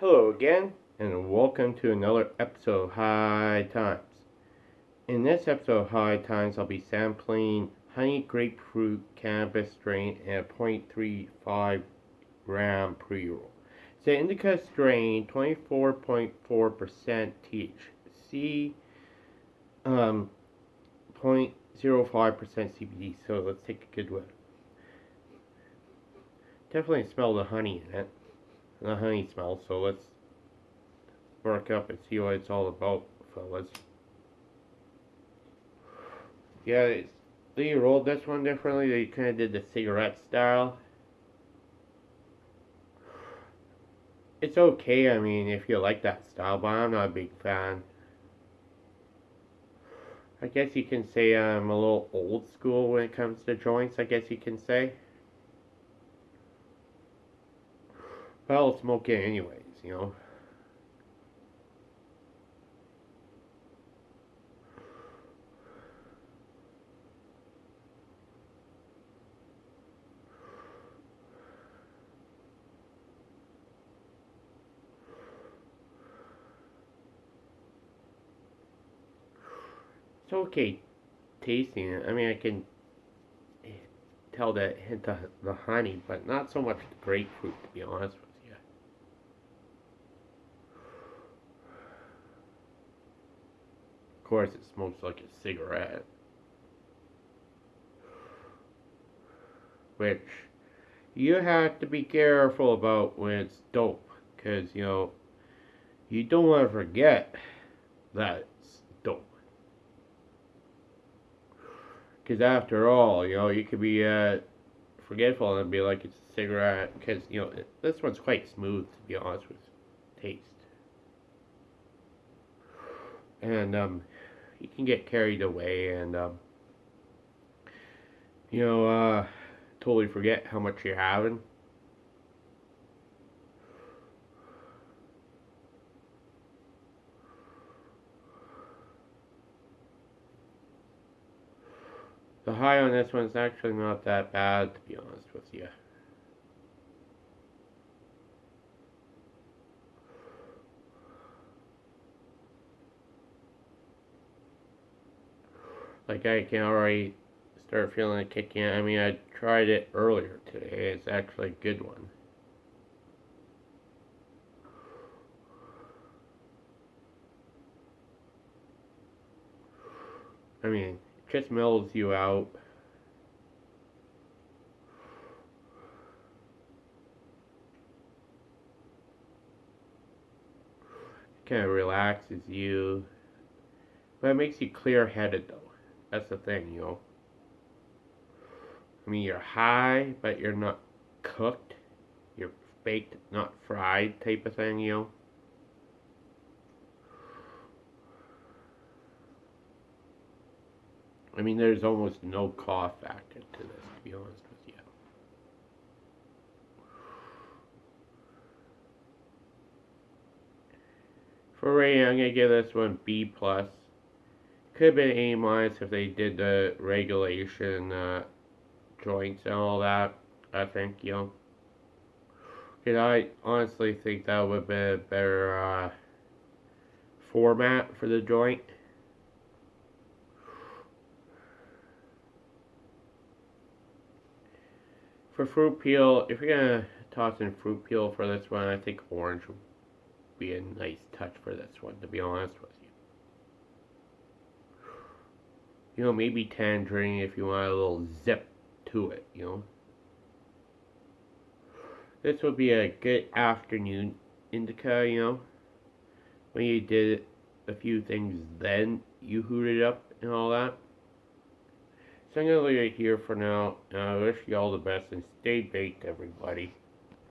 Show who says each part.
Speaker 1: Hello again, and welcome to another episode of High Times. In this episode of High Times, I'll be sampling honey grapefruit cannabis strain and a 0.35 gram pre-roll. An indica strain, 24.4% THC, um, 0.05% CBD, so let's take a good look. Definitely smell the honey in it. The honey smell, so let's work up and see what it's all about, fellas. Yeah, they rolled this one differently. They kind of did the cigarette style. It's okay, I mean, if you like that style, but I'm not a big fan. I guess you can say I'm a little old school when it comes to joints, I guess you can say. Well, I'll smoke it anyways, you know. It's okay tasting it. I mean, I can tell that hint of the honey, but not so much the grapefruit, to be honest with you. Of course, it smokes like a cigarette. Which you have to be careful about when it's dope, because, you know, you don't want to forget that it's dope. Because after all, you know, you could be uh, forgetful and be like it's a cigarette. Because, you know, this one's quite smooth, to be honest with taste. And, um, you can get carried away and, um, you know, uh, totally forget how much you're having. The high on this one's actually not that bad, to be honest with you. Like I can already start feeling it kicking in. I mean, I tried it earlier today. It's actually a good one. I mean, it just mellows you out. kind of relaxes you. But it makes you clear-headed, though. That's the thing, you know. I mean, you're high, but you're not cooked. You're baked, not fried type of thing, you know. I mean, there's almost no cough factor to this, to be honest with you. For rating, I'm going to give this one B+. plus. Could have been A minus if they did the regulation uh, joints and all that, I think, you know. I honestly think that would be a better uh, format for the joint. For fruit peel, if you're to toss in fruit peel for this one, I think orange would be a nice touch for this one, to be honest with you. You know, maybe tangerine if you want a little zip to it, you know. This would be a good afternoon indica, you know. When you did a few things then, you hooted up and all that. So I'm going to leave it here for now. And I wish you all the best and stay baked, everybody.